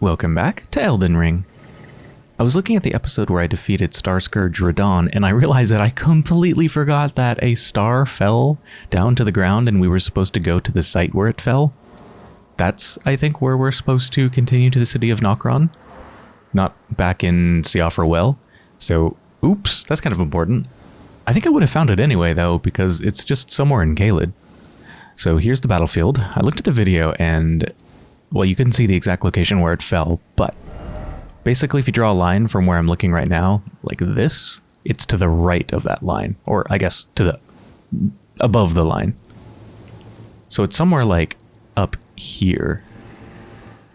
Welcome back to Elden Ring. I was looking at the episode where I defeated Starscourge Radahn, and I realized that I completely forgot that a star fell down to the ground and we were supposed to go to the site where it fell. That's, I think, where we're supposed to continue to the city of Nokron. Not back in Siofra Well. So, oops, that's kind of important. I think I would have found it anyway, though, because it's just somewhere in Caelid. So here's the battlefield. I looked at the video and, well, you couldn't see the exact location where it fell, but basically if you draw a line from where I'm looking right now, like this, it's to the right of that line, or I guess to the, above the line. So it's somewhere like up here,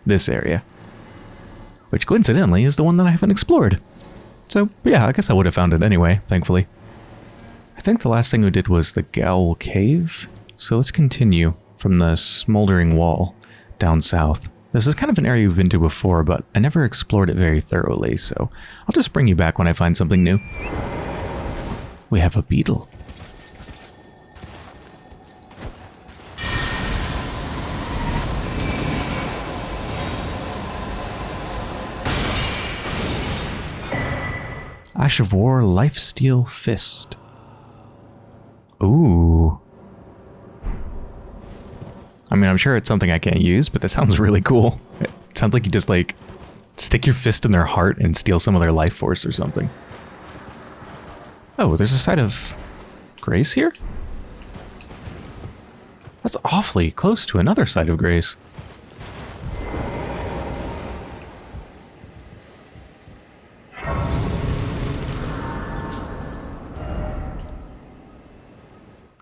this area, which coincidentally is the one that I haven't explored. So yeah, I guess I would have found it anyway, thankfully. I think the last thing we did was the Gaol Cave. So let's continue from the smoldering wall down south. This is kind of an area we've been to before, but I never explored it very thoroughly, so I'll just bring you back when I find something new. We have a beetle. Ash of War Lifesteal Fist. Ooh. I mean, I'm sure it's something I can't use, but that sounds really cool. It sounds like you just like stick your fist in their heart and steal some of their life force or something. Oh, there's a site of grace here? That's awfully close to another site of grace.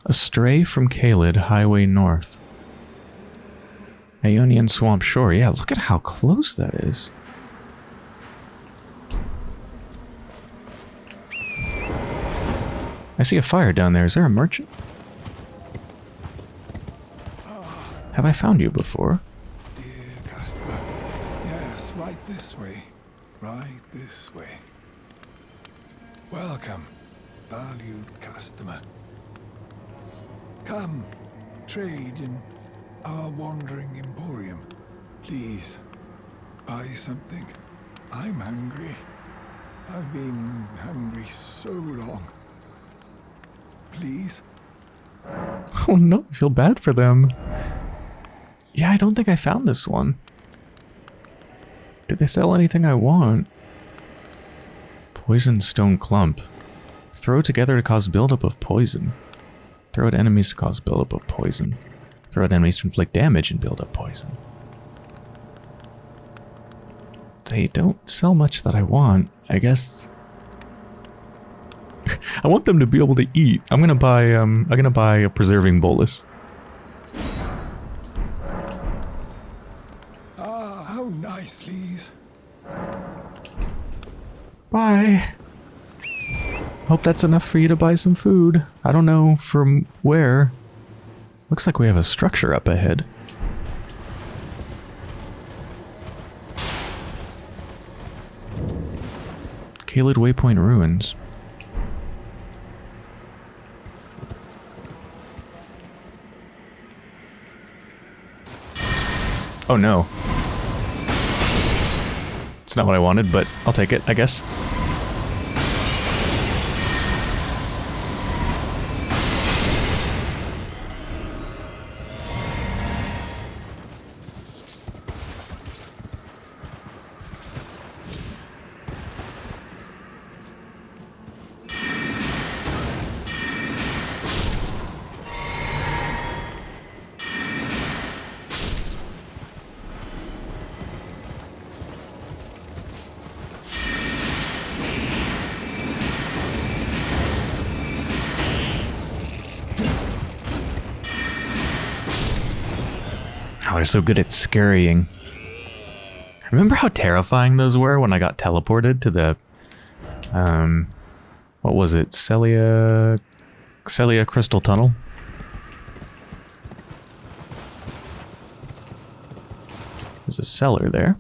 Astray from Caelid, Highway North. Aeonian Swamp Shore. Yeah, look at how close that is. I see a fire down there. Is there a merchant? Have I found you before? Dear customer. Yes, right this way. Right this way. Welcome, valued customer. Come, trade in our wandering emporium. Please, buy something. I'm hungry. I've been hungry so long. Please? Oh no, I feel bad for them. Yeah, I don't think I found this one. Did they sell anything I want? Poison stone clump. Throw together to cause buildup of poison. Throw at enemies to cause buildup of poison. Throw at enemies to inflict damage and build up poison. They don't sell much that I want. I guess... I want them to be able to eat. I'm gonna buy, um, I'm gonna buy a preserving bolus. Ah, how nice, Lise. Bye. Hope that's enough for you to buy some food. I don't know from where. Looks like we have a structure up ahead. Caelid Waypoint Ruins. Oh no. It's not what I wanted, but I'll take it, I guess. They're so good at scurrying. Remember how terrifying those were when I got teleported to the, um, what was it? Sellia, Sellia Crystal Tunnel? There's a cellar there.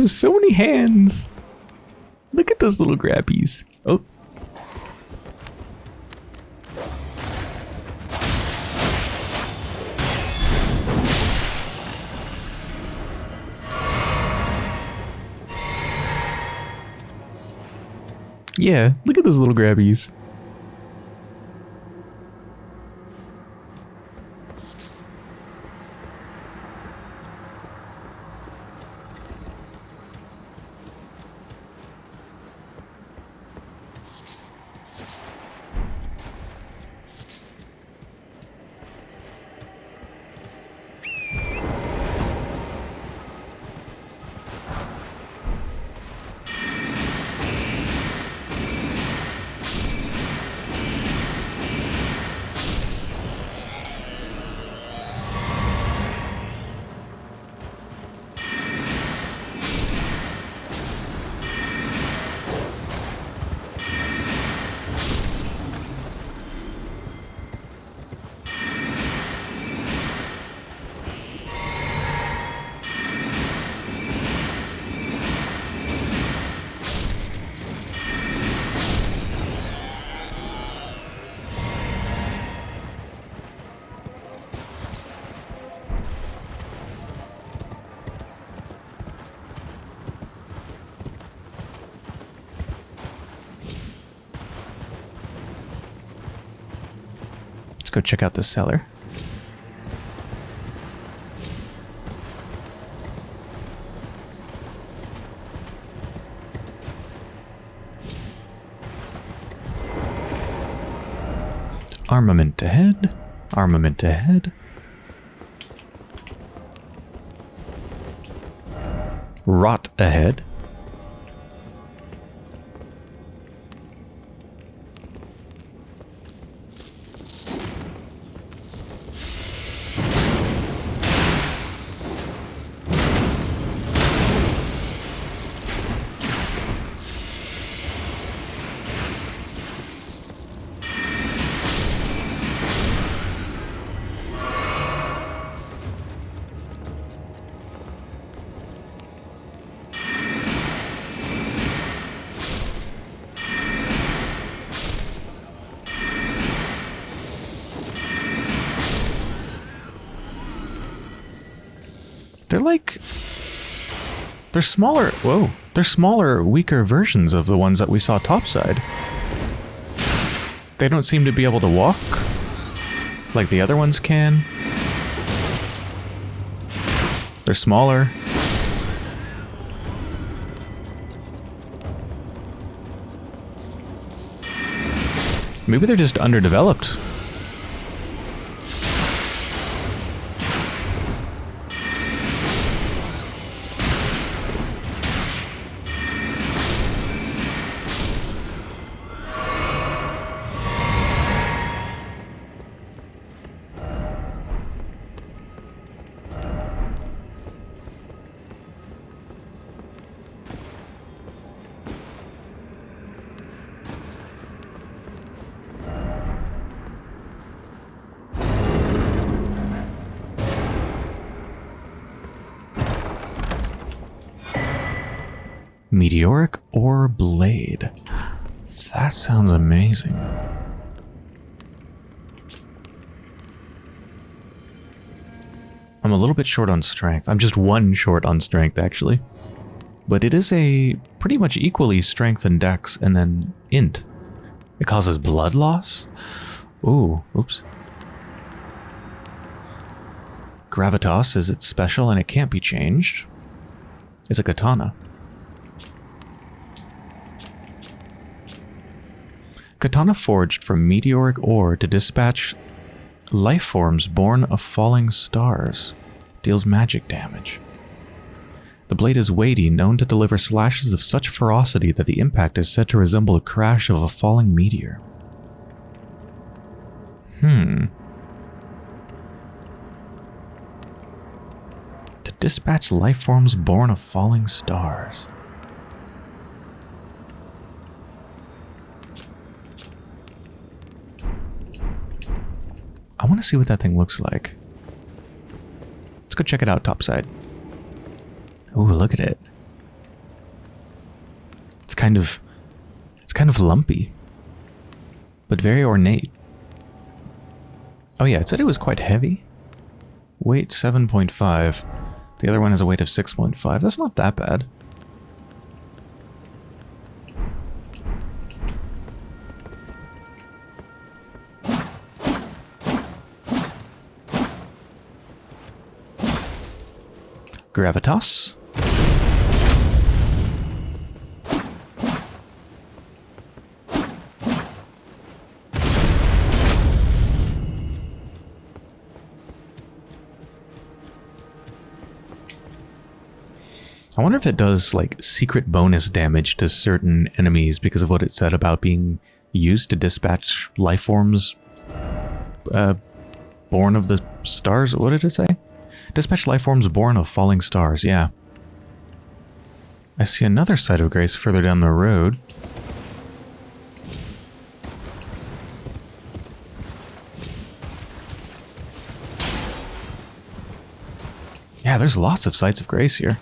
Have so many hands. Look at those little grabbies. Oh. Yeah, look at those little grabbies. Let's go check out the cellar. Armament ahead. Armament ahead. Rot They're like they're smaller. Whoa, they're smaller, weaker versions of the ones that we saw topside. They don't seem to be able to walk like the other ones can. They're smaller. Maybe they're just underdeveloped. Bit short on strength. I'm just one short on strength, actually. But it is a pretty much equally strength and dex and then int. It causes blood loss? Ooh, oops. Gravitas is its special and it can't be changed. It's a katana. Katana forged from meteoric ore to dispatch life forms born of falling stars. Deals magic damage. The blade is weighty, known to deliver slashes of such ferocity that the impact is said to resemble the crash of a falling meteor. Hmm. To dispatch life forms born of falling stars. I want to see what that thing looks like go check it out topside. Ooh, look at it. It's kind of, it's kind of lumpy, but very ornate. Oh yeah, it said it was quite heavy. Weight 7.5. The other one has a weight of 6.5. That's not that bad. Gravitas. I wonder if it does like secret bonus damage to certain enemies because of what it said about being used to dispatch life forms uh, born of the stars. What did it say? Dispatch life forms born of falling stars. Yeah. I see another site of grace further down the road. Yeah, there's lots of sites of grace here.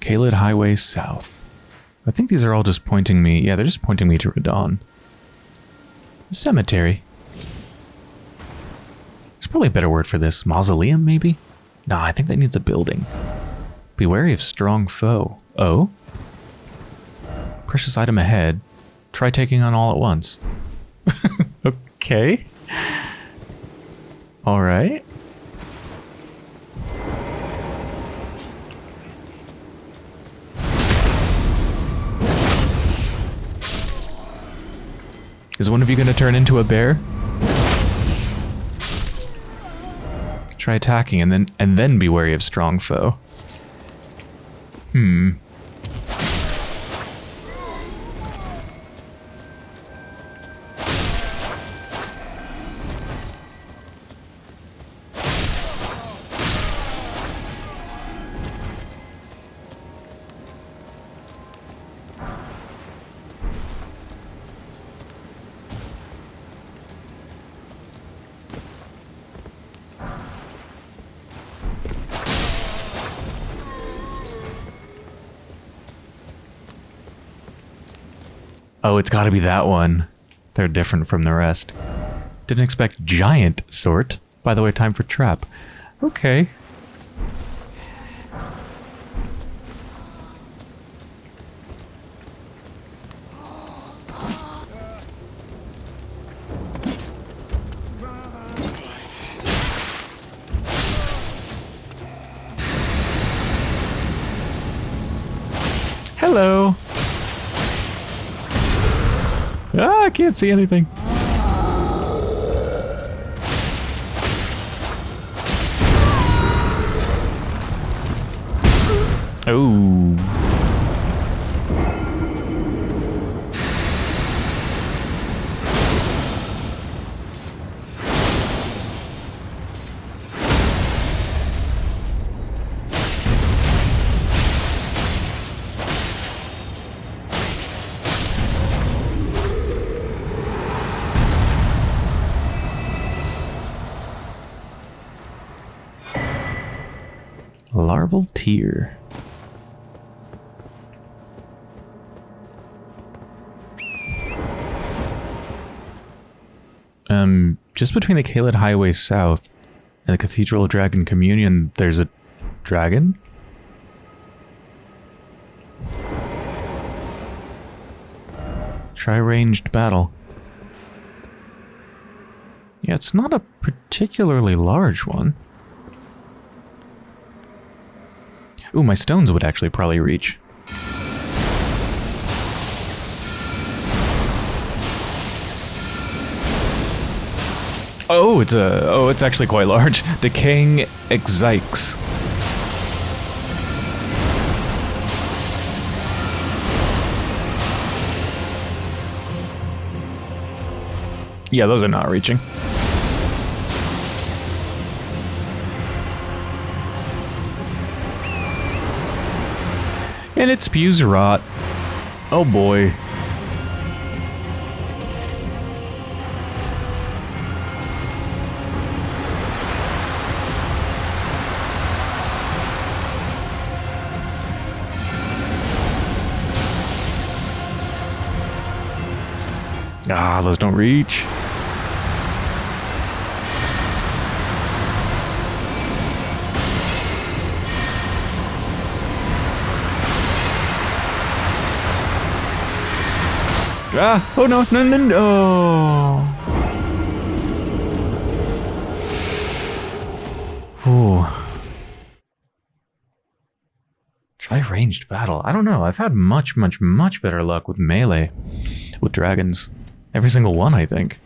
Caelid Highway South. I think these are all just pointing me... Yeah, they're just pointing me to Radahn. Cemetery. There's probably a better word for this. Mausoleum, maybe? Nah, I think that needs a building. Be wary of strong foe. Oh? Precious item ahead. Try taking on all at once. okay. Alright. Is one of you going to turn into a bear? Try attacking and then and then be wary of strong foe. Hmm. It's got to be that one. They're different from the rest. Didn't expect giant sort. By the way, time for trap. Okay. See anything. Oh. Tear. Um, just between the Caelid Highway South and the Cathedral of Dragon Communion, there's a dragon? Try ranged battle. Yeah, it's not a particularly large one. Ooh, my stones would actually probably reach. Oh, it's a oh, it's actually quite large. Decaying Ekzykes. Yeah, those are not reaching. And it spews rot. Oh boy. Ah, those don't reach. Ah, oh no, no, no, no. Ooh. Try ranged battle. I don't know. I've had much, much, much better luck with melee. With dragons. Every single one, I think.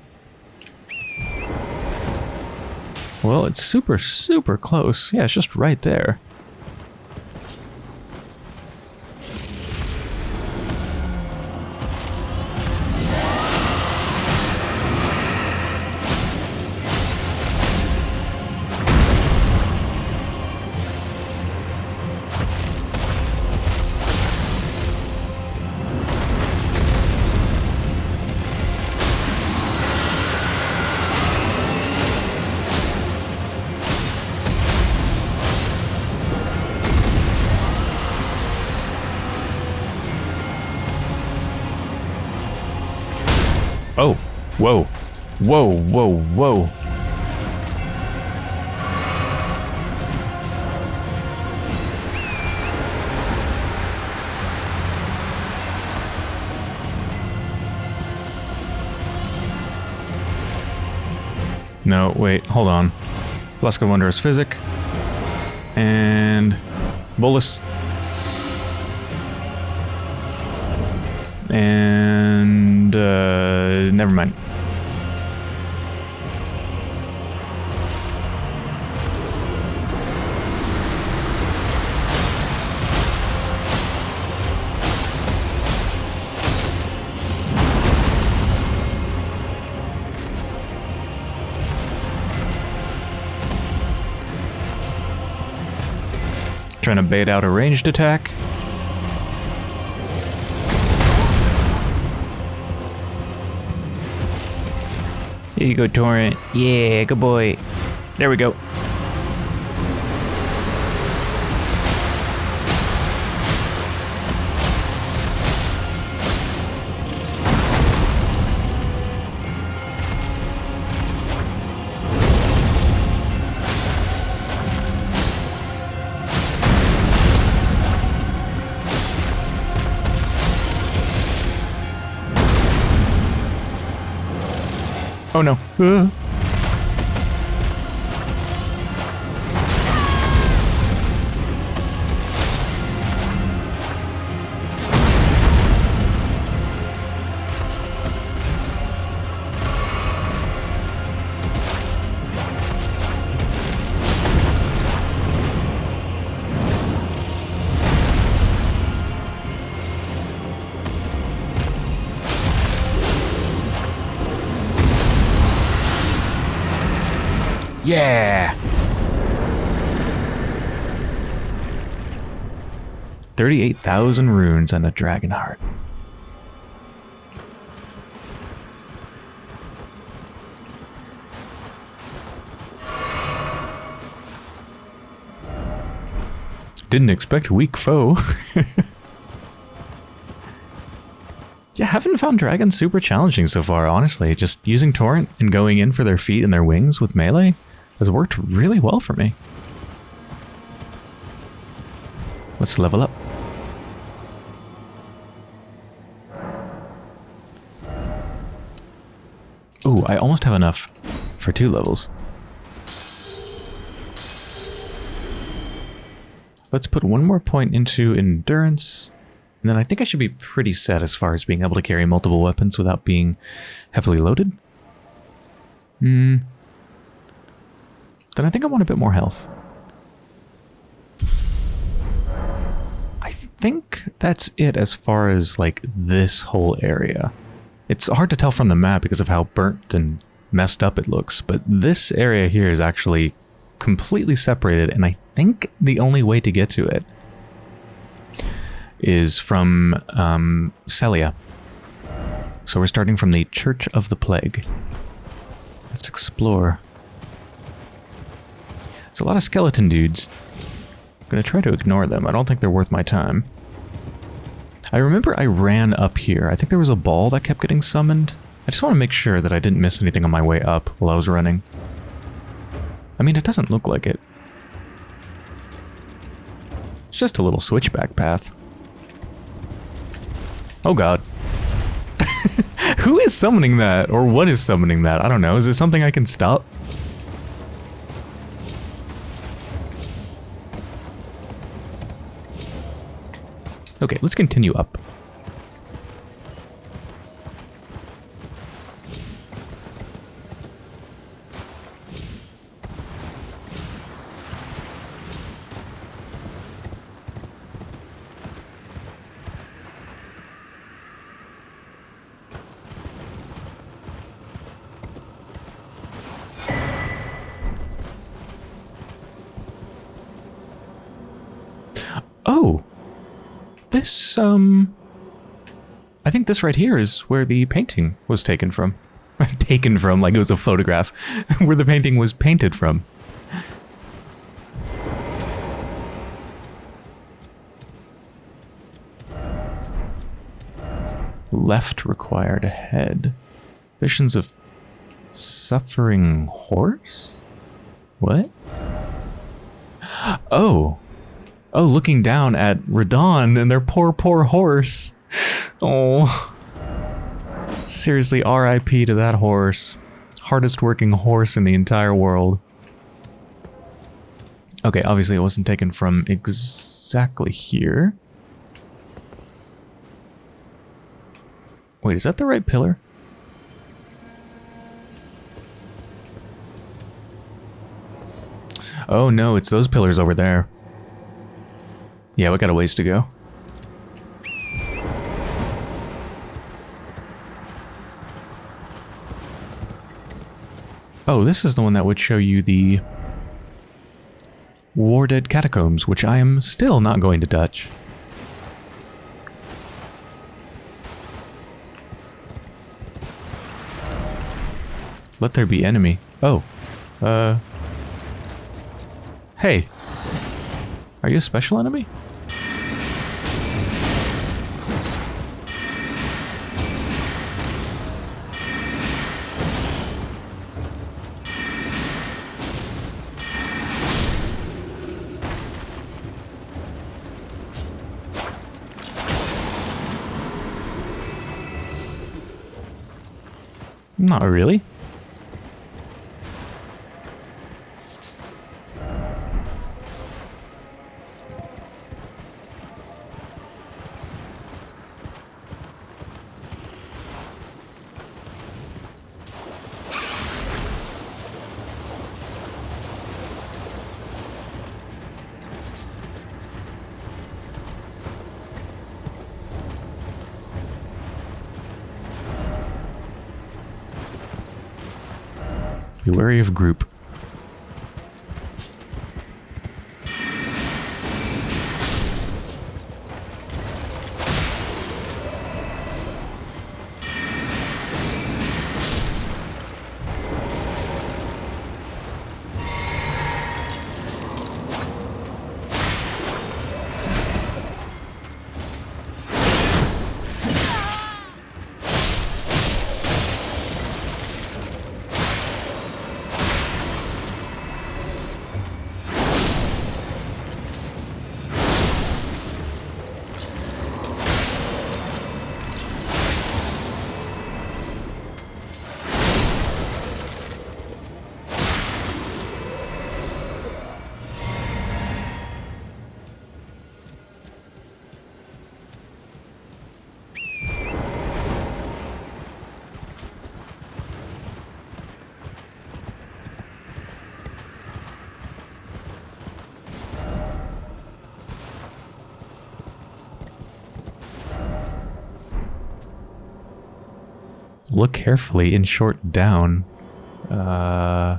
Well, it's super, super close. Yeah, it's just right there. Whoa, whoa, whoa. No, wait, hold on. Flask of Wondrous Physic. And... Bolus. And... Uh, never mind. Trying to bait out a ranged attack. Here you go, Torrent. Yeah, good boy. There we go. Oh Yeah! 38,000 runes and a dragon heart. Didn't expect weak foe. yeah, haven't found dragons super challenging so far, honestly. Just using Torrent and going in for their feet and their wings with melee has worked really well for me. Let's level up. Ooh, I almost have enough for two levels. Let's put one more point into endurance. And then I think I should be pretty set as far as being able to carry multiple weapons without being heavily loaded. Hmm. Then I think I want a bit more health. I think that's it as far as like this whole area. It's hard to tell from the map because of how burnt and messed up it looks, but this area here is actually completely separated and I think the only way to get to it is from um, Sellia. So we're starting from the Church of the Plague. Let's explore. It's a lot of skeleton dudes. I'm gonna try to ignore them. I don't think they're worth my time. I remember I ran up here. I think there was a ball that kept getting summoned. I just want to make sure that I didn't miss anything on my way up while I was running. I mean, it doesn't look like it. It's just a little switchback path. Oh god. Who is summoning that? Or what is summoning that? I don't know. Is it something I can stop? Okay, let's continue up. Oh, this, um, I think this right here is where the painting was taken from. taken from, like it was a photograph, where the painting was painted from. Left required ahead. Visions of suffering horse? What? Oh. Oh, looking down at Radahn and their poor, poor horse. Oh. Seriously, RIP to that horse. Hardest working horse in the entire world. Okay, obviously it wasn't taken from exactly here. Wait, is that the right pillar? Oh no, it's those pillars over there. Yeah, we got a ways to go. Oh, this is the one that would show you the War Dead Catacombs, which I am still not going to touch. Let there be enemy. Oh. Uh. Hey. Are you a special enemy? Not really. Be wary of group. Look carefully in short down. Uh...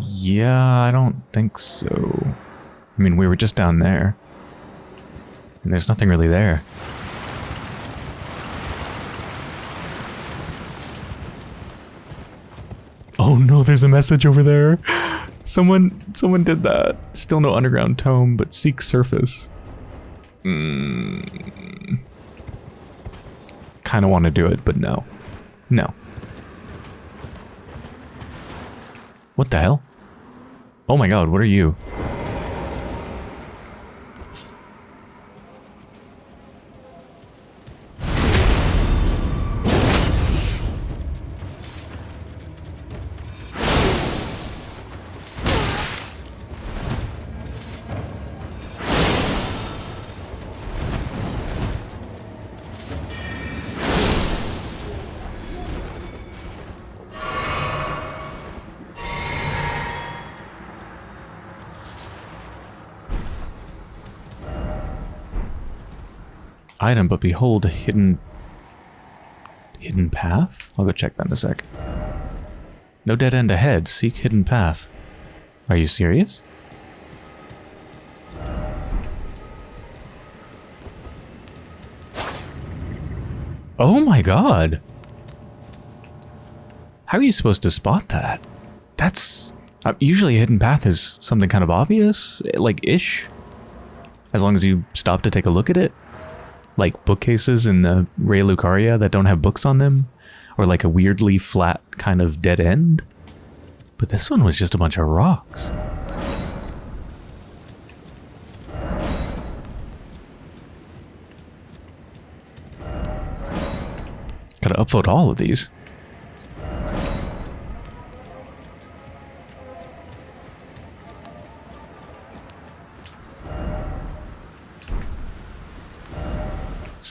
Yeah, I don't think so. I mean, we were just down there. And there's nothing really there. Oh no, there's a message over there. Someone someone did that. Still no underground tome, but seek surface. Kind of want to do it, but no. No. What the hell? Oh my god, what are you? Item, but behold, hidden... Hidden path? I'll go check that in a sec. No dead end ahead. Seek hidden path. Are you serious? Oh my god! How are you supposed to spot that? That's... Uh, usually a hidden path is something kind of obvious, like ish. As long as you stop to take a look at it. Like bookcases in the Raya Lucaria that don't have books on them. Or like a weirdly flat kind of dead end. But this one was just a bunch of rocks. Gotta upvote all of these.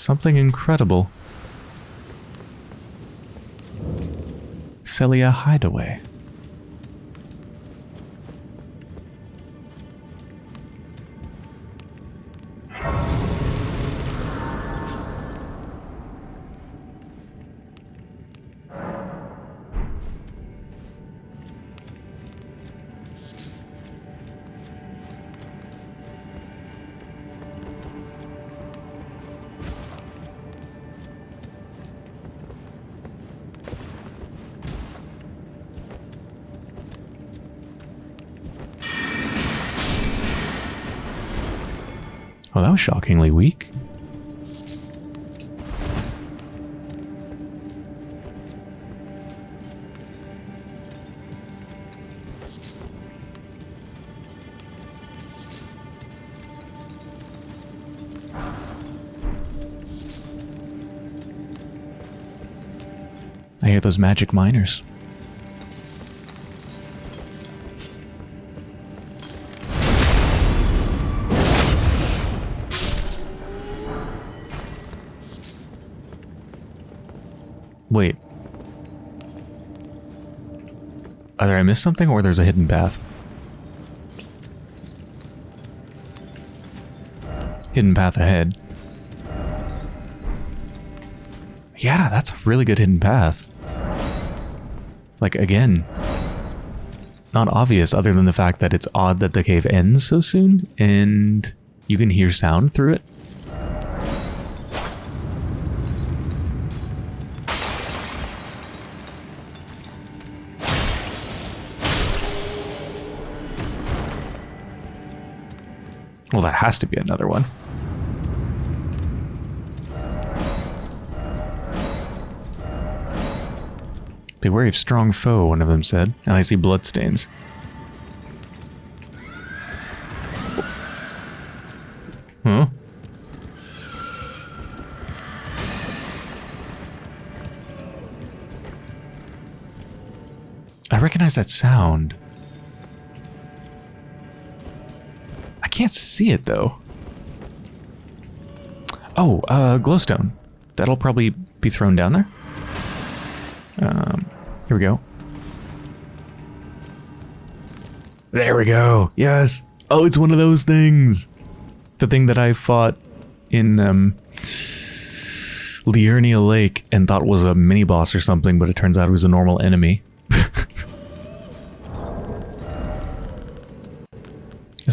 Something incredible. Sellia Hideaway. That was shockingly weak. I hear those magic miners. Missed something or there's a hidden path. Hidden path ahead. Yeah, that's a really good hidden path. Like, again, not obvious other than the fact that it's odd that the cave ends so soon and you can hear sound through it. Has to be another one. Be wary of strong foe, one of them said, and I see bloodstains. Huh? I recognize that sound. Can't see it though. Oh, uh, glowstone. That'll probably be thrown down there. Um, here we go. There we go. Yes. Oh, it's one of those things. The thing that I fought in um, Liurnia Lake and thought was a mini boss or something, but it turns out it was a normal enemy.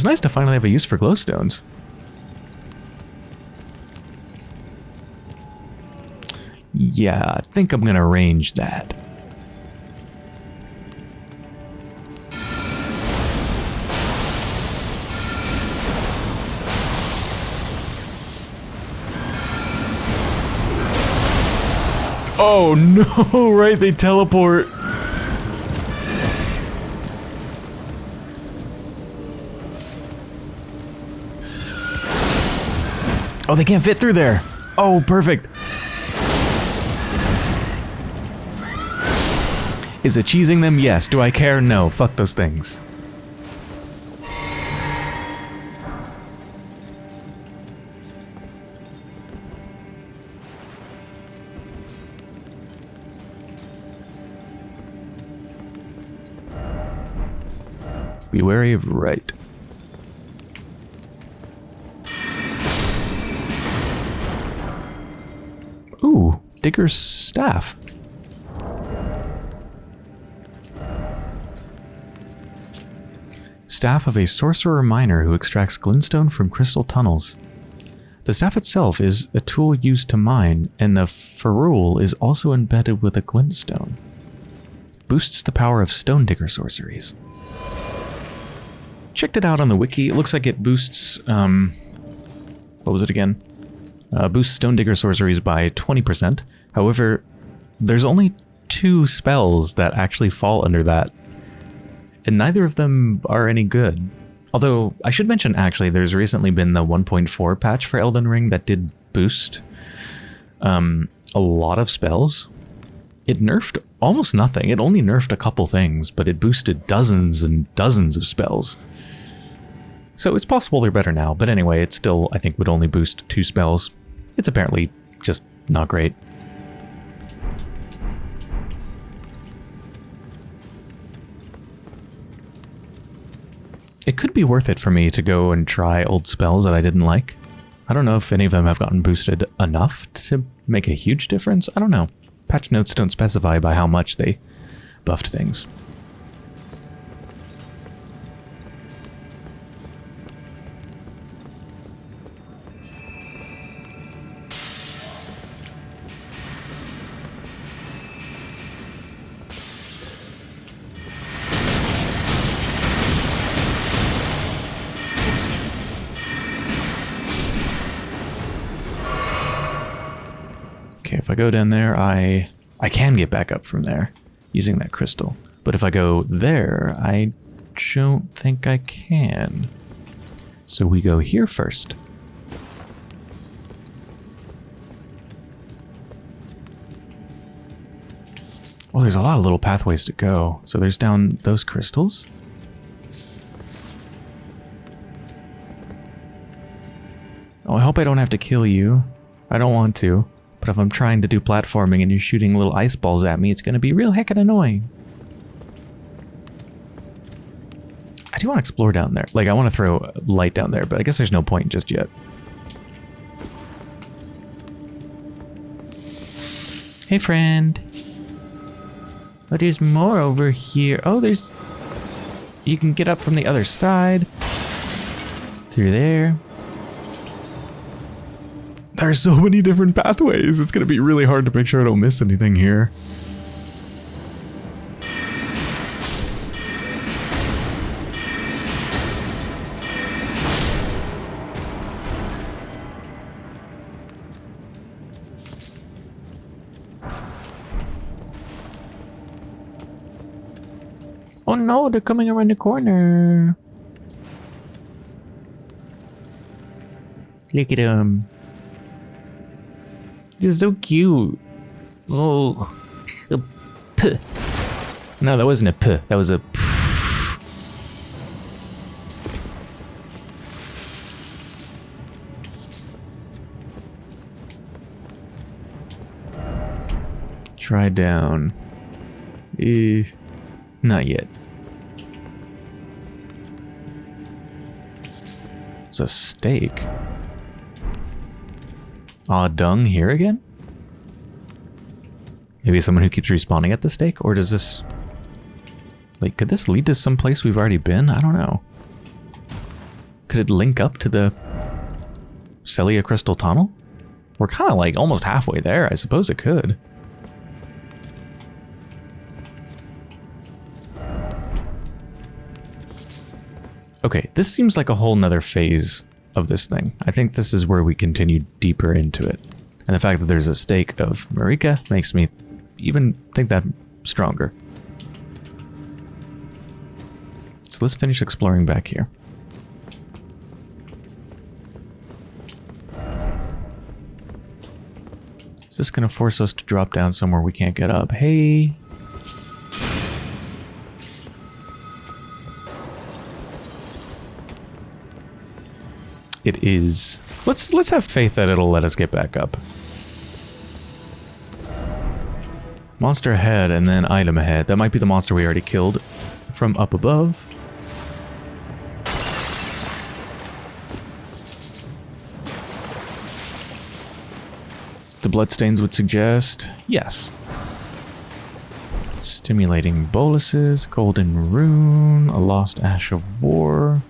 Nice to finally have a use for glowstones. Yeah, I think I'm gonna arrange that. Oh no, right, they teleport. Oh, they can't fit through there. Oh, perfect. Is it cheesing them? Yes. Do I care? No. Fuck those things. Be wary of right. Digger's staff. Staff of a sorcerer miner who extracts glintstone from crystal tunnels. The staff itself is a tool used to mine, and the ferrule is also embedded with a glintstone. Boosts the power of stone digger sorceries. Checked it out on the wiki. It looks like it boosts, um, what was it again? Uh, boosts Stone Digger sorceries by 20%. However, there's only two spells that actually fall under that. And neither of them are any good. Although, I should mention actually, there's recently been the 1.4 patch for Elden Ring that did boost um, a lot of spells. It nerfed almost nothing. It only nerfed a couple things, but it boosted dozens and dozens of spells. So it's possible they're better now, but anyway, it still, I think, would only boost two spells. It's apparently just not great. It could be worth it for me to go and try old spells that I didn't like. I don't know if any of them have gotten boosted enough to make a huge difference. I don't know. Patch notes don't specify by how much they buffed things. I go down there, I I can get back up from there using that crystal. But if I go there, I don't think I can. So we go here first. Well, there's a lot of little pathways to go. So there's down those crystals. Oh, I hope I don't have to kill you. I don't want to. But if I'm trying to do platforming and you're shooting little ice balls at me, it's going to be real heckin' annoying. I do want to explore down there. Like, I want to throw light down there, but I guess there's no point just yet. Hey, friend. Oh, there's more over here. Oh, there's... You can get up from the other side. Through there. There's so many different pathways. It's going to be really hard to make sure I don't miss anything here. Oh no, they're coming around the corner. Look at them. They're so cute. Oh. A puh. No, that wasn't a puh. That was a Try down. Eh, not yet. It's a stake. Aw, dung here again? Maybe someone who keeps respawning at the stake? Or does this... Like, could this lead to some place we've already been? I don't know. Could it link up to the Sellia Crystal Tunnel? We're kind of like almost halfway there. I suppose it could. Okay, this seems like a whole nother phase of this thing. I think this is where we continue deeper into it. And the fact that there's a stake of Marika makes me even think that stronger. So let's finish exploring back here. Is this going to force us to drop down somewhere we can't get up? Hey. It is. Let's let's have faith that it'll let us get back up. Monster ahead and then item ahead. That might be the monster we already killed from up above. The bloodstains would suggest yes. Stimulating boluses, golden rune, a lost ash of war.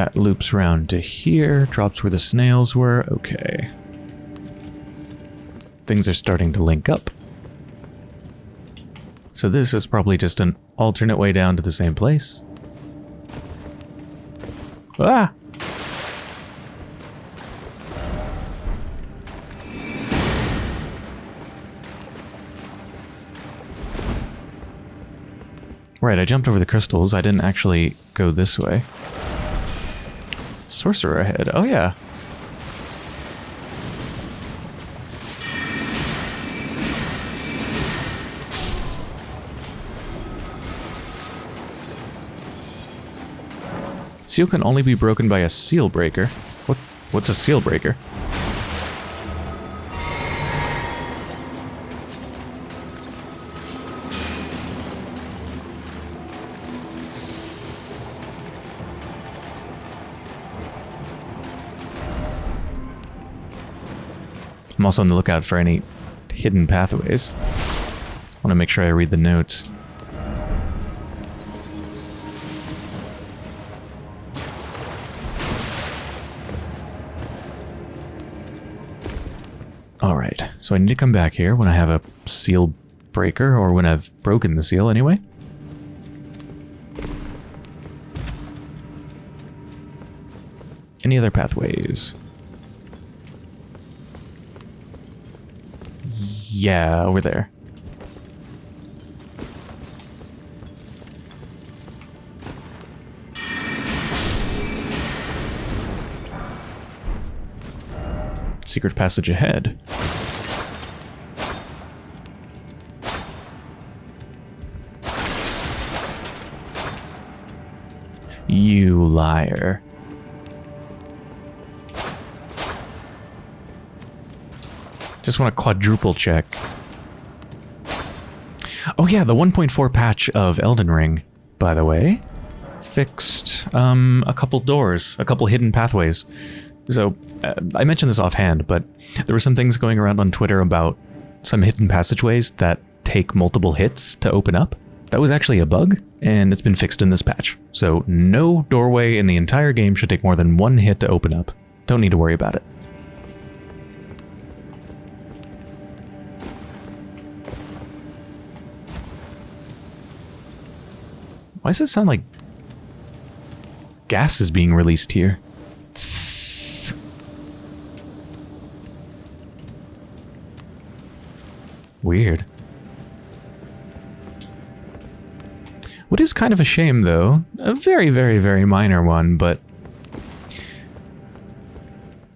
That loops round to here, drops where the snails were. Okay. Things are starting to link up. So this is probably just an alternate way down to the same place. Ah! Right, I jumped over the crystals. I didn't actually go this way. Sorcerer ahead. Oh, yeah. Seal can only be broken by a seal breaker. What? What's a seal breaker? I'm also on the lookout for any hidden pathways. I want to make sure I read the notes. Alright, so I need to come back here when I have a seal breaker, or when I've broken the seal anyway. Any other pathways? Yeah, over there. Secret passage ahead. You liar. Want to quadruple check. Oh yeah, the 1.4 patch of Elden Ring, by the way, fixed um, a couple doors, a couple hidden pathways. So, uh, I mentioned this offhand, but there were some things going around on Twitter about some hidden passageways that take multiple hits to open up. That was actually a bug, and it's been fixed in this patch. So no doorway in the entire game should take more than one hit to open up. Don't need to worry about it. Why does it sound like gas is being released here? Weird. What is kind of a shame, though, a very, very, very minor one, but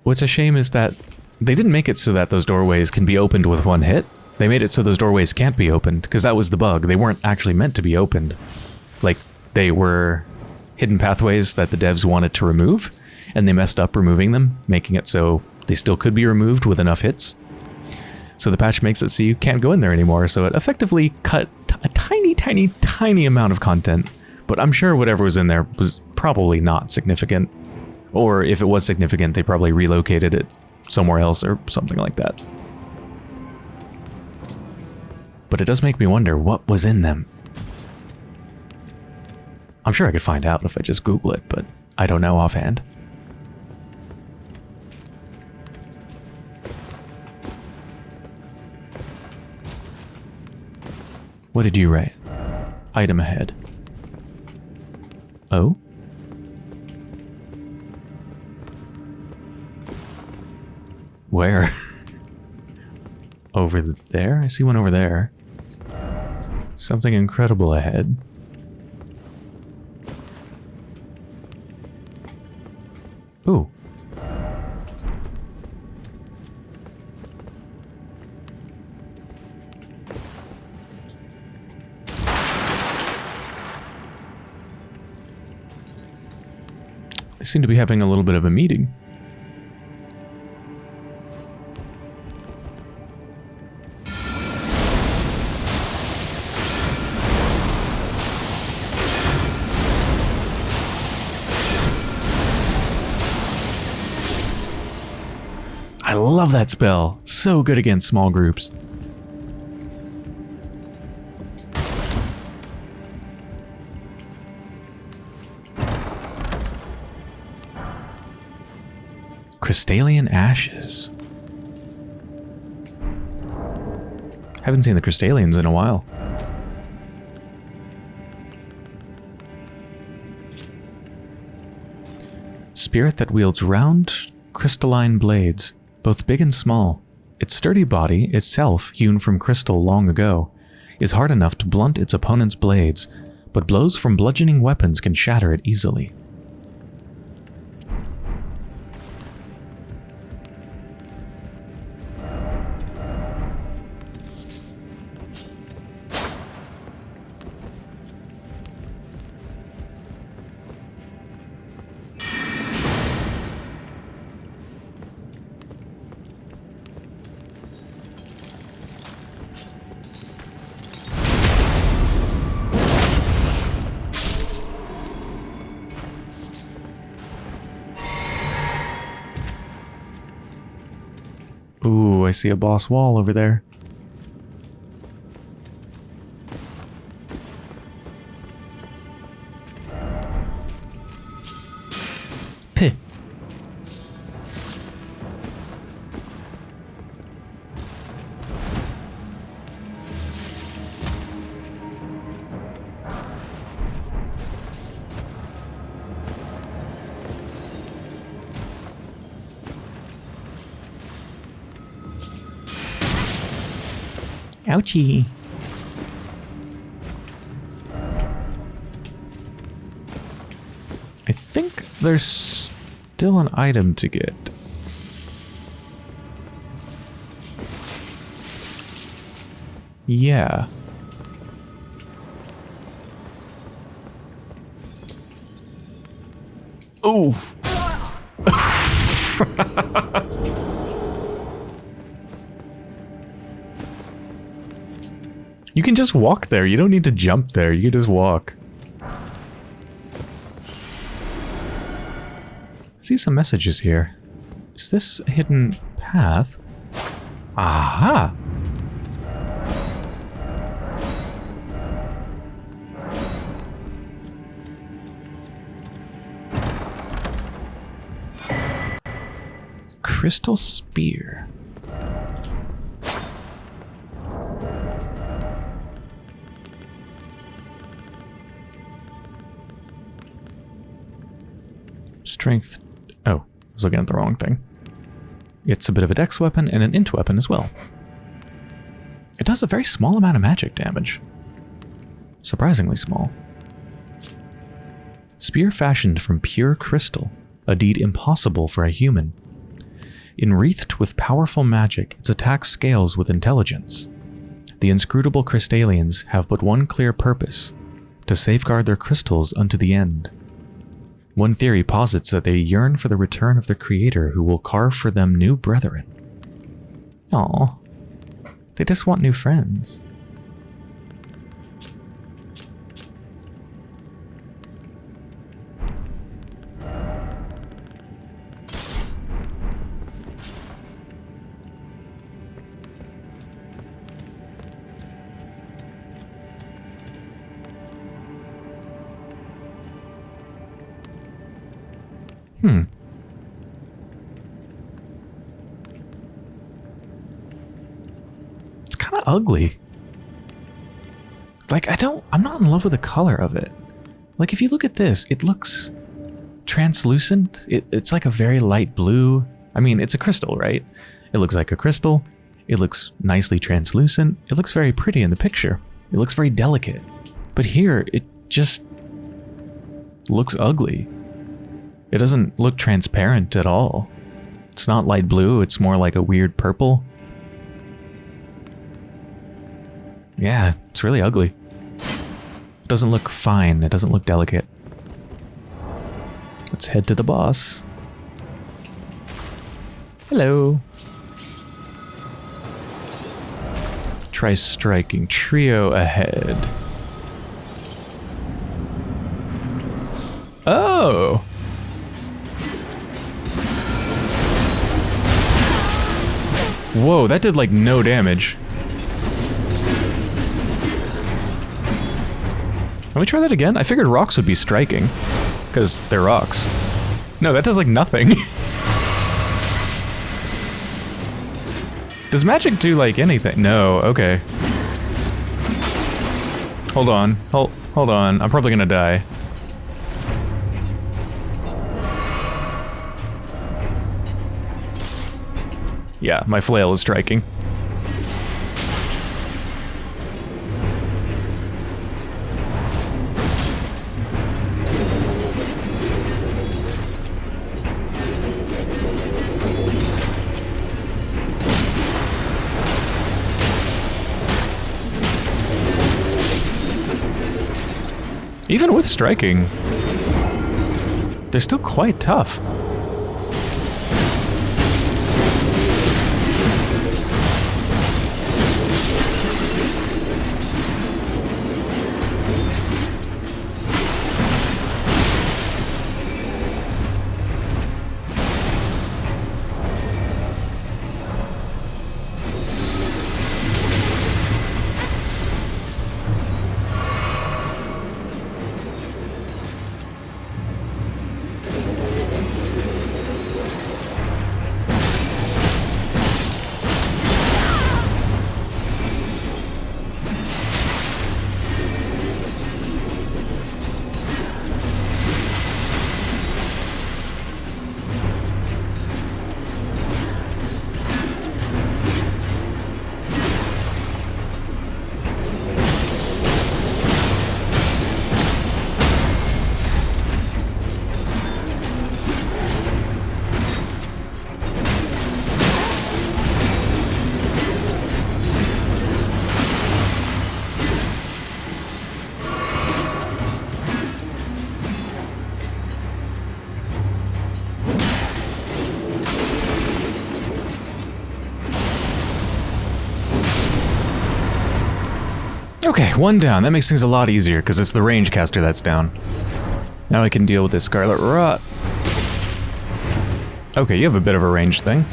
what's a shame is that they didn't make it so that those doorways can be opened with one hit. They made it so those doorways can't be opened, because that was the bug. They weren't actually meant to be opened. Like, they were hidden pathways that the devs wanted to remove, and they messed up removing them, making it so they still could be removed with enough hits. So the patch makes it so you can't go in there anymore, so it effectively cut a tiny, tiny, tiny amount of content. But I'm sure whatever was in there was probably not significant. Or if it was significant, they probably relocated it somewhere else or something like that. But it does make me wonder what was in them. I'm sure I could find out if I just Google it, but I don't know offhand. What did you write? Item ahead. Oh? Where? over there? I see one over there. Something incredible ahead. Ooh. They seem to be having a little bit of a meeting. I love that spell. So good against small groups. Crystallian Ashes. Haven't seen the Crystallians in a while. Spirit that wields round, crystalline blades, both big and small. Its sturdy body, itself hewn from crystal long ago, is hard enough to blunt its opponent's blades, but blows from bludgeoning weapons can shatter it easily. See a boss wall over there. Ouchie. I think there's still an item to get. Yeah. Oh. You can just walk there. You don't need to jump there. You can just walk. see some messages here. Is this a hidden path? Aha! Crystal Spear. Strength. Oh, I was looking at the wrong thing. It's a bit of a dex weapon and an int weapon as well. It does a very small amount of magic damage. Surprisingly small. Spear fashioned from pure crystal, a deed impossible for a human. Enwreathed with powerful magic, its attack scales with intelligence. The inscrutable Crystallians have but one clear purpose, to safeguard their crystals unto the end. One theory posits that they yearn for the return of their creator who will carve for them new brethren. Aw. They just want new friends. Ugly. Like, I don't, I'm not in love with the color of it. Like, if you look at this, it looks translucent. It, it's like a very light blue. I mean, it's a crystal, right? It looks like a crystal. It looks nicely translucent. It looks very pretty in the picture. It looks very delicate. But here, it just looks ugly. It doesn't look transparent at all. It's not light blue, it's more like a weird purple. Yeah, it's really ugly. It doesn't look fine, it doesn't look delicate. Let's head to the boss. Hello. Try striking trio ahead. Oh! Whoa, that did like no damage. Let me try that again. I figured rocks would be striking. Because they're rocks. No, that does like nothing. does magic do like anything? No, okay. Hold on. Hold, hold on. I'm probably gonna die. Yeah, my flail is striking. Even with striking, they're still quite tough. Okay, one down. That makes things a lot easier, because it's the range caster that's down. Now I can deal with this Scarlet Rot. Okay, you have a bit of a range thing.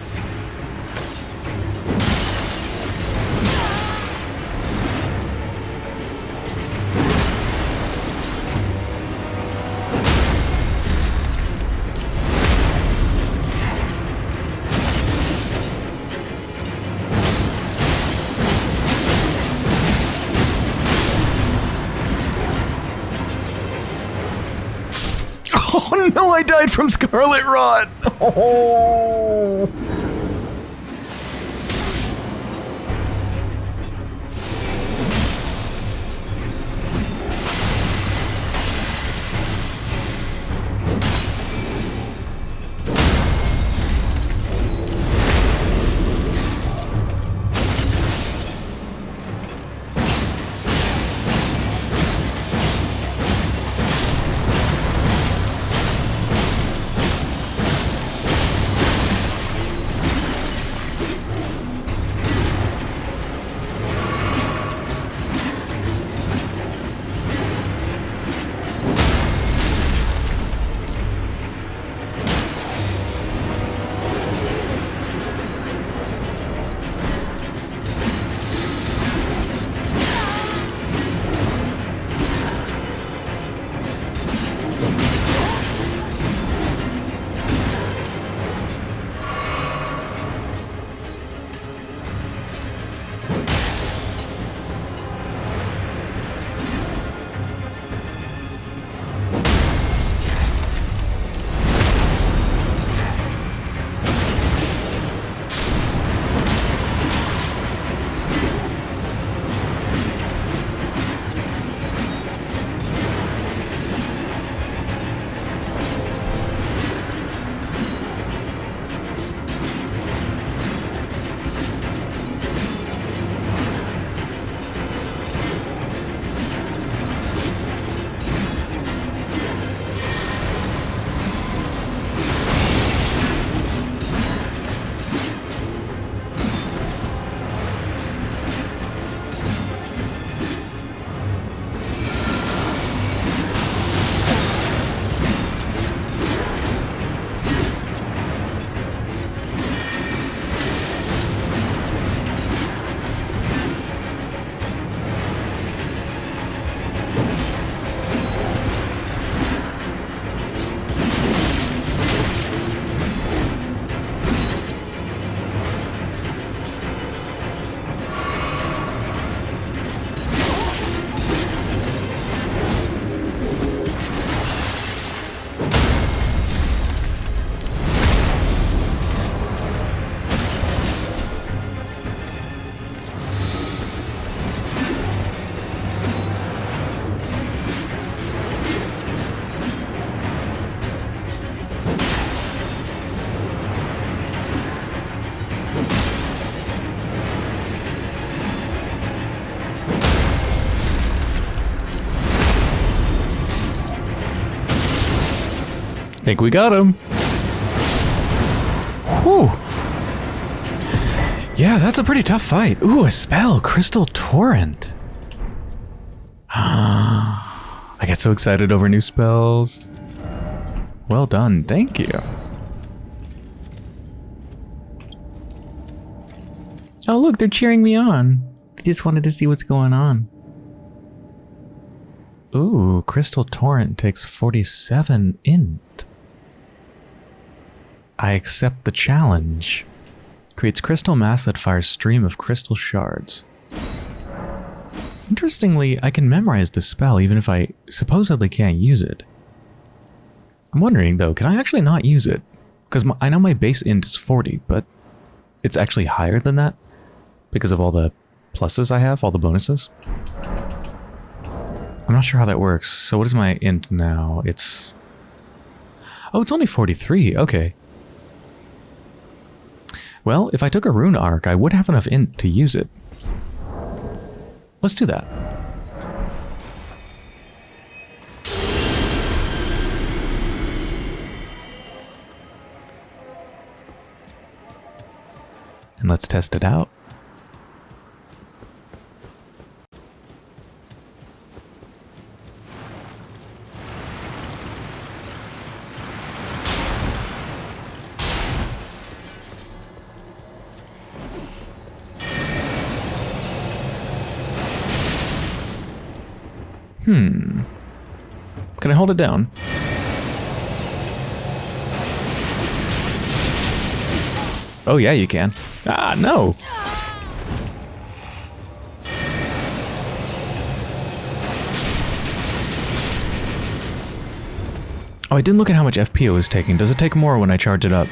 No, I died from Scarlet Rot! Oh. Think we got him. Whew. Yeah, that's a pretty tough fight. Ooh, a spell. Crystal Torrent. I get so excited over new spells. Well done. Thank you. Oh, look, they're cheering me on. They just wanted to see what's going on. Ooh, Crystal Torrent takes 47 int. I accept the challenge. Creates crystal mass that fires stream of crystal shards. Interestingly, I can memorize the spell even if I supposedly can't use it. I'm wondering though, can I actually not use it? Because I know my base int is 40, but it's actually higher than that because of all the pluses I have, all the bonuses. I'm not sure how that works. So what is my int now? It's... Oh, it's only 43. Okay. Well, if I took a rune arc, I would have enough int to use it. Let's do that. And let's test it out. Hmm. Can I hold it down? Oh yeah, you can. Ah, no! Oh, I didn't look at how much FP it was taking. Does it take more when I charge it up?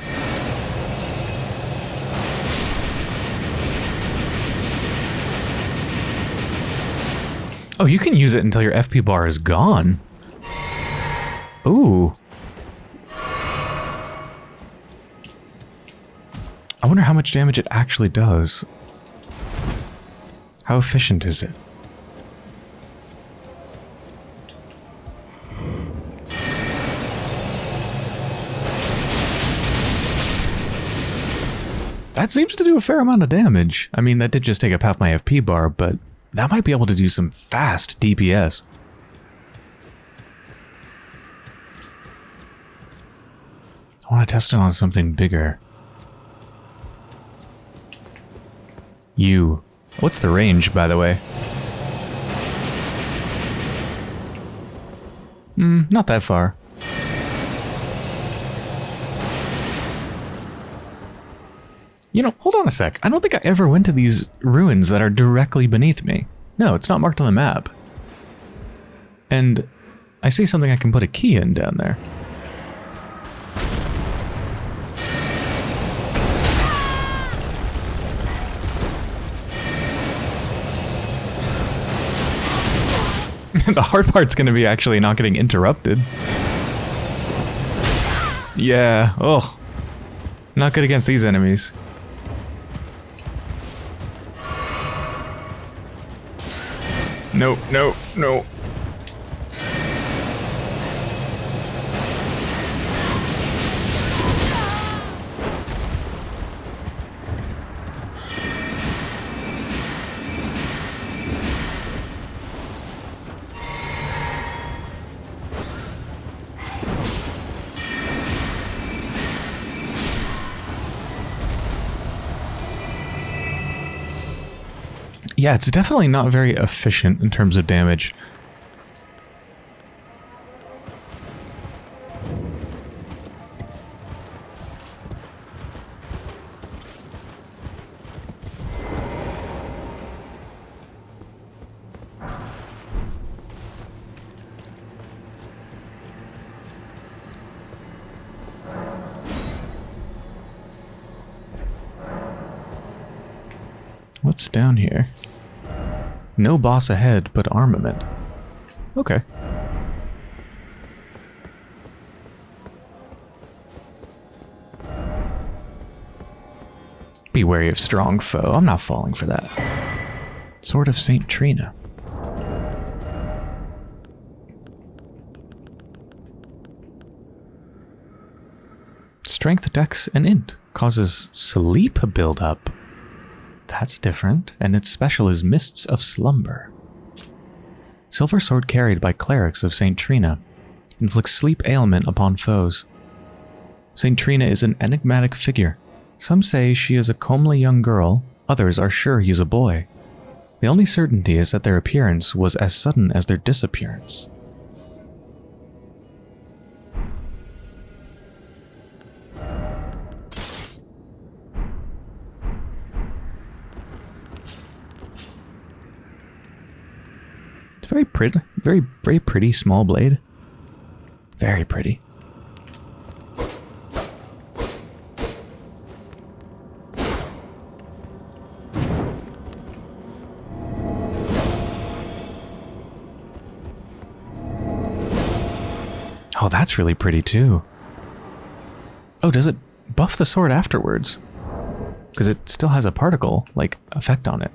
Oh, you can use it until your FP bar is gone. Ooh. I wonder how much damage it actually does. How efficient is it? That seems to do a fair amount of damage. I mean, that did just take up half my FP bar, but that might be able to do some fast DPS. I want to test it on something bigger. You. What's the range, by the way? Hmm, not that far. You know, hold on a sec. I don't think I ever went to these ruins that are directly beneath me. No, it's not marked on the map. And I see something I can put a key in down there. the hard part's to be actually not getting interrupted. Yeah, oh. Not good against these enemies. No, no, no. Yeah, it's definitely not very efficient in terms of damage. No boss ahead, but armament. Okay. Be wary of strong foe. I'm not falling for that. Sword of St. Trina. Strength, Dex, and Int. Causes sleep buildup. That's different. And its special is Mists of Slumber. Silver Sword carried by clerics of St. Trina. Inflicts sleep ailment upon foes. St. Trina is an enigmatic figure. Some say she is a comely young girl, others are sure he is a boy. The only certainty is that their appearance was as sudden as their disappearance. Pretty, very, very pretty small blade. Very pretty. Oh, that's really pretty too. Oh, does it buff the sword afterwards? Because it still has a particle, like, effect on it.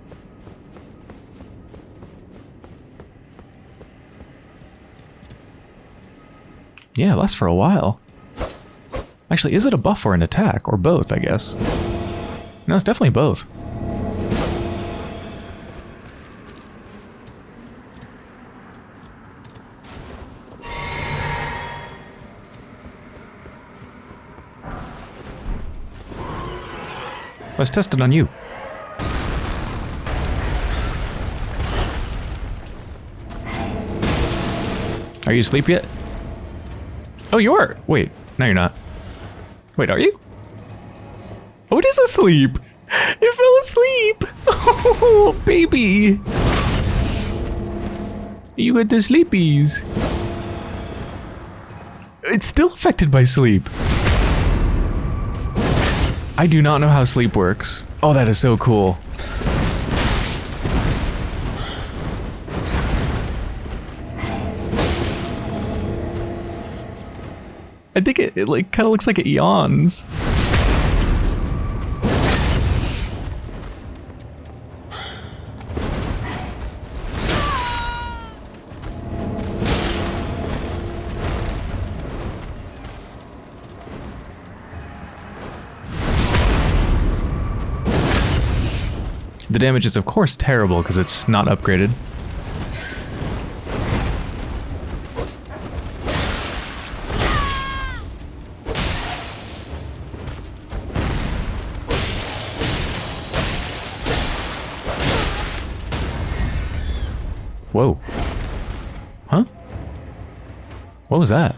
Yeah, lasts for a while. Actually, is it a buff or an attack? Or both, I guess. No, it's definitely both. Let's test it on you. Are you asleep yet? Oh, you are. Wait, no, you're not. Wait, are you? Oh, it is asleep. It fell asleep. Oh, baby. You got the sleepies. It's still affected by sleep. I do not know how sleep works. Oh, that is so cool. I think it, it like kind of looks like it yawns. The damage is of course terrible because it's not upgraded. What was that?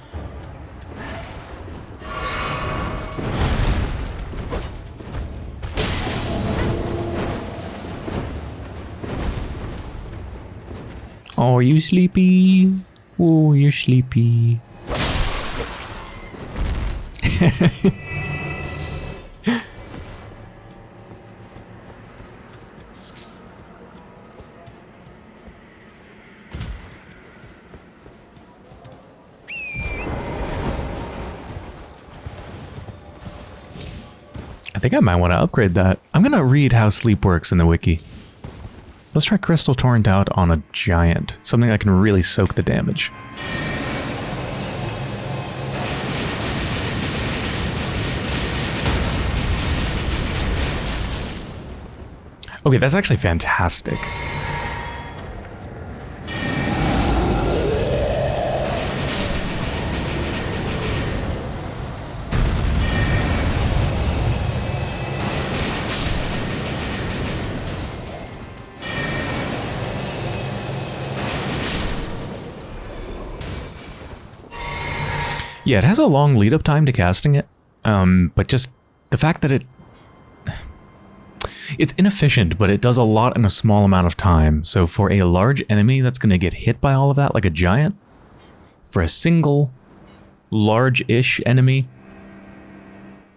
Oh, are you sleepy? Oh, you're sleepy. I think I might want to upgrade that. I'm going to read how sleep works in the wiki. Let's try Crystal Torrent out on a giant. Something that can really soak the damage. Okay, that's actually fantastic. Yeah, it has a long lead up time to casting it, um, but just the fact that it it's inefficient, but it does a lot in a small amount of time. So for a large enemy that's going to get hit by all of that, like a giant, for a single large-ish enemy,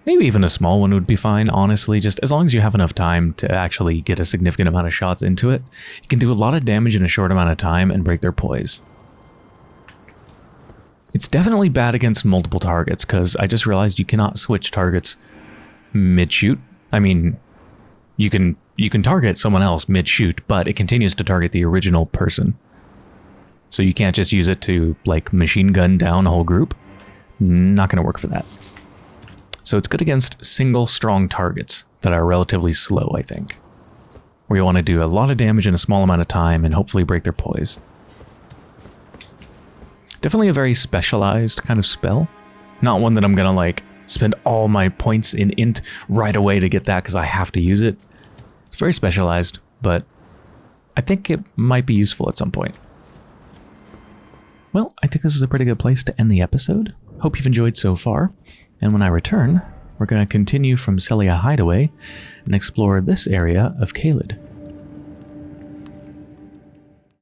maybe even a small one would be fine, honestly, just as long as you have enough time to actually get a significant amount of shots into it, you can do a lot of damage in a short amount of time and break their poise. It's definitely bad against multiple targets, because I just realized you cannot switch targets mid-shoot. I mean, you can you can target someone else mid-shoot, but it continues to target the original person. So you can't just use it to, like, machine gun down a whole group. Not going to work for that. So it's good against single strong targets that are relatively slow, I think. Where you want to do a lot of damage in a small amount of time and hopefully break their poise. Definitely a very specialized kind of spell. Not one that I'm going to like spend all my points in int right away to get that because I have to use it. It's very specialized, but I think it might be useful at some point. Well, I think this is a pretty good place to end the episode. Hope you've enjoyed so far. And when I return, we're going to continue from Sellia Hideaway and explore this area of Caelid.